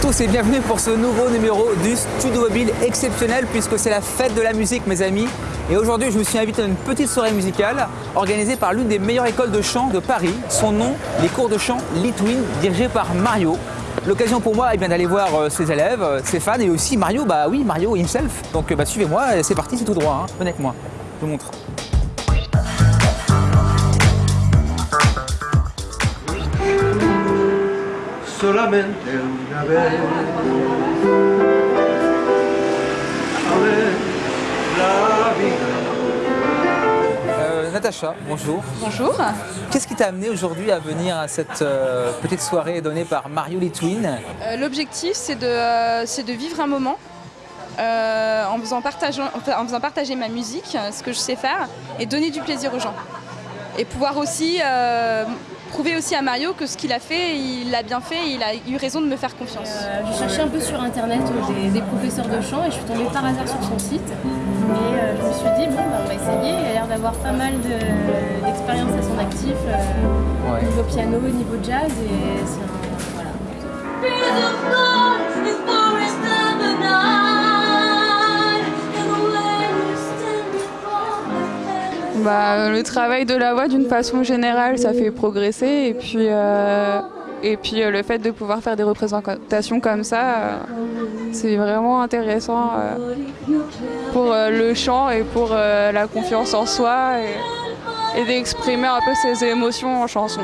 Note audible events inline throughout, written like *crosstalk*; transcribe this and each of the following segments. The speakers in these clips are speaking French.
tous et bienvenue pour ce nouveau numéro du Studio Mobile exceptionnel puisque c'est la fête de la musique mes amis. Et aujourd'hui je me suis invité à une petite soirée musicale organisée par l'une des meilleures écoles de chant de Paris. Son nom, les cours de chant Litwin dirigés par Mario. L'occasion pour moi eh d'aller voir euh, ses élèves, euh, ses fans et aussi Mario, bah oui Mario himself. Donc bah, suivez-moi, c'est parti, c'est tout droit, hein. venez avec moi, je vous montre. Solamente una vez. A ver la vida. Euh, Natacha, bonjour. Bonjour. Qu'est-ce qui t'a amené aujourd'hui à venir à cette euh, petite soirée donnée par Mario Litwin? Euh, L'objectif, c'est de, euh, c'est de vivre un moment euh, en, faisant en faisant partager ma musique, ce que je sais faire, et donner du plaisir aux gens. Et pouvoir aussi euh, prouver aussi à Mario que ce qu'il a fait, il l'a bien fait, et il a eu raison de me faire confiance. Euh, je cherchais un peu sur internet des, des professeurs de chant et je suis tombée par hasard sur son site. Et euh, je me suis dit, bon, bah, on va essayer. Il a l'air d'avoir pas mal de- d'expérience à son actif, euh, Ouais. niveau piano, niveau jazz. Et c'est un. Voilà. Bah, le travail de la voix d'une façon générale, ça fait progresser. Et puis, euh, et puis euh, le fait de pouvoir faire des représentations comme ça, euh, c'est vraiment intéressant euh, pour euh, le chant et pour euh, la confiance en soi et d'exprimer un peu ses émotions en chanson.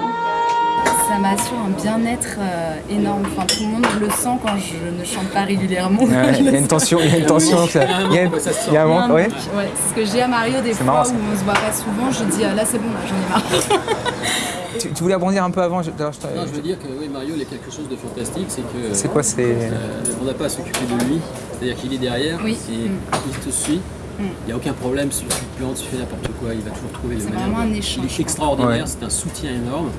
Ça m'assure un bien-être euh, énorme. Enfin, tout le monde le sent quand je ne chante pas régulièrement. Il y a une tension, il y a une tension. ça- Il y a, il y a un manque, ouais. C'est ce que j'ai à Mario des fois marrant, où on se voit pas souvent. Je dis ah, là c'est bon, là, j'en ai marre. *laughs* Tu, tu voulais rebondir un peu avant je- d'ailleurs, je t'ai- Non, je veux dire que oui, Mario, il a quelque chose de fantastique, c'est que C'est quoi c'est euh, on n'a pas à s'occuper de lui, c'est-à-dire qu'il est derrière, Oui. et il te suit. Il n'y a aucun problème si tu te plantes, tu fais n'importe quoi, il va toujours trouver le C'est manière. vraiment de- un échange. Il est extraordinaire, Ouais. c'est un soutien énorme.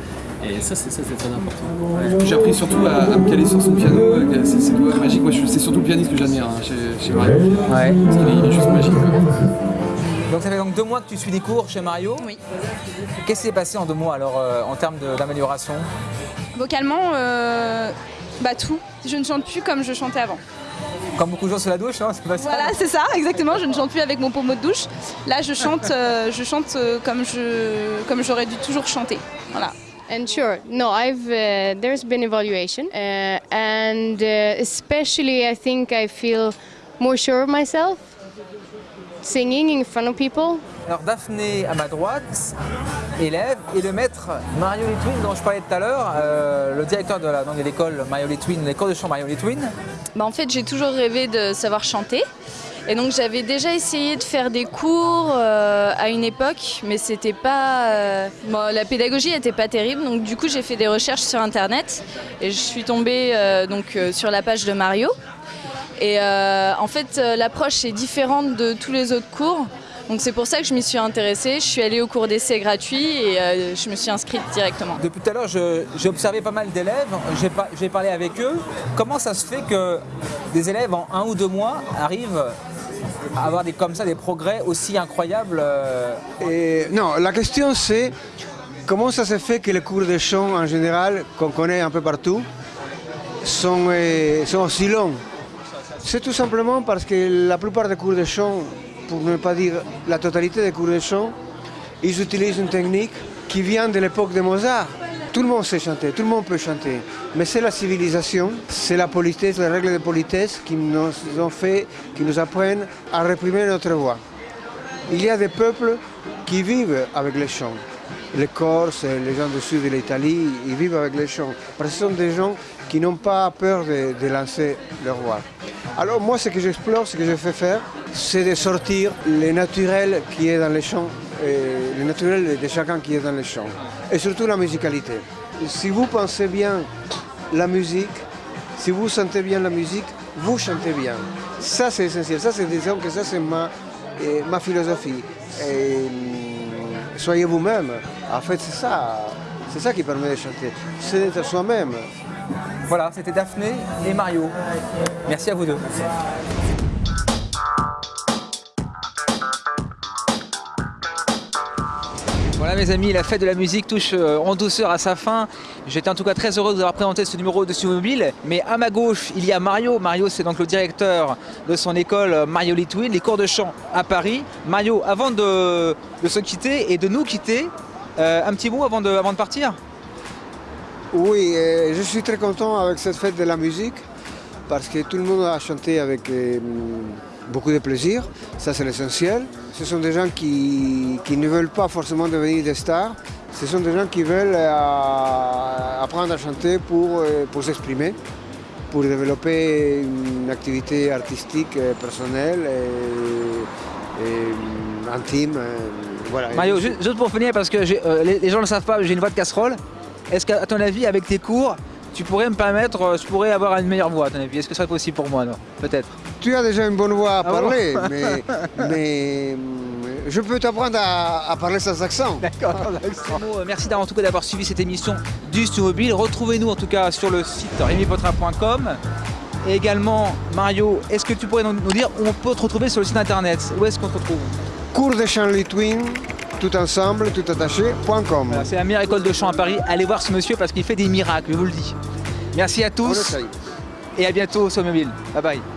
Et ça, c'est ça, c'est très important. J'ai appris surtout à, à me caler sur son piano, euh, c'est c'est doigts magiques. Moi, c'est surtout le pianiste que j'admire hein, chez, chez Mario. Ouais. Parce qu'il est- il est juste magique. quoi. Donc ça fait donc deux mois que tu suis des cours chez Mario. Oui. Qu'est-ce qui s'est passé en deux mois alors euh, en termes d'amélioration? Vocalement, euh, bah tout. Je ne chante plus comme je chantais avant. Comme beaucoup de gens sous la douche, hein, c'est pas ça Voilà, c'est ça, exactement. Je ne chante plus avec mon pommeau de douche. Là, je chante, euh, je chante euh, comme je, comme j'aurais dû toujours chanter. Voilà. And sure, no, I've uh, there's been evaluation, uh, and uh, especially I think I feel more sure of myself, singing in front of people. Alors Daphné à ma droite, élève, et le maître Mario Litwin dont je parlais tout à l'heure, euh, le directeur de l'école Mario Litwin, l'école de chant Mario Litwin. Bah, en fait, j'ai toujours rêvé de savoir chanter. Et donc j'avais déjà essayé de faire des cours euh, à une époque, mais c'était pas. euh, la pédagogie n'était pas terrible, donc du coup j'ai fait des recherches sur internet et je suis tombée donc sur la page de Mario. Et en fait, l'approche est différente de tous les autres cours. Donc c'est pour ça que je m'y suis intéressée. Je suis allée au cours d'essai gratuit et euh, je me suis inscrite directement. Depuis tout à l'heure, je- j'ai observé pas mal d'élèves, j'ai par- j'ai parlé avec eux. Comment ça se fait que des élèves en un ou deux mois arrivent à avoir des, comme ça des progrès aussi incroyables euh, Et non, la question c'est comment ça se fait que les cours de chant en général, qu'on connaît un peu partout, sont, euh, sont aussi longs C'est tout simplement parce que la plupart des cours de chant, pour ne pas dire la totalité des cours de chant, ils utilisent une technique qui vient de l'époque de Mozart. Tout le monde sait chanter, tout le monde peut chanter. Mais c'est la civilisation, c'est la politesse, les règles de politesse qui nous ont fait, qui nous apprennent à réprimer notre voix. Il y a des peuples qui vivent avec les chants. Les Corses, les gens du sud de l'Italie, ils vivent avec les chants. Parce que ce sont des gens qui n'ont pas peur de, de lancer leur voix. Alors moi, ce que j'explore, ce que je fais faire, c'est de sortir le naturel qui est dans les chants, euh, le naturel de chacun qui est dans les chants. Et surtout la musicalité. Si vous pensez bien la musique, si vous sentez bien la musique, vous chantez bien. Ça, c'est essentiel. Ça, c'est disons que ça, c'est ma, euh, ma philosophie. Hum, soyez vous-même. En fait, c'est ça. C'est ça qui permet de chanter. C'est d'être soi-même. Voilà, c'était Daphné et Mario. Merci à vous deux. Mes amis, la fête de la musique touche euh, en douceur à sa fin. J'étais en tout cas très heureux de vous avoir présenté ce numéro de Mobile. Mais à ma gauche, il y a Mario. Mario, c'est donc le directeur de son école euh, Mario Litwin, les cours de chant à Paris. Mario, avant de, se quitter et de nous quitter, euh, un petit mot avant de, partir? Oui, je suis très content avec cette fête de la musique parce que tout le monde a chanté avec euh, beaucoup de plaisir. Ça, c'est l'essentiel. Ce sont des gens qui, qui ne veulent pas forcément devenir des stars. Ce sont des gens qui veulent euh, apprendre à chanter pour, euh, pour s'exprimer, pour développer une activité artistique euh, personnelle et, et, intime. voilà. Mario, ju- juste pour finir, parce que euh, les, les gens ne le savent pas, j'ai une voix de casserole. Est-ce qu'à ton avis, avec tes cours, tu pourrais me permettre, euh, je pourrais avoir une meilleure voix à ton avis Est-ce que ce serait possible pour moi, non Peut-être. Tu as déjà une bonne voix à Ah bon parler, *laughs* mais, mais, hum, je peux t'apprendre à, à parler sans accent. *laughs* D'accord, euh, Merci d'avoir en tout cas d'avoir suivi cette émission du Stu Mobile. Retrouvez-nous en tout cas sur le site rémipotra.com. Et également, Mario, est-ce que tu pourrais nous dire où on peut te retrouver sur le site internet? Où est-ce qu'on te retrouve? Cours de chant Litwin, tout ensemble, tout attaché, point .com. Voilà, C'est la meilleure école de chant à Paris. Allez voir ce monsieur parce qu'il fait des miracles, je vous le dis. Merci à tous et à bientôt sur Mobile. Bye bye.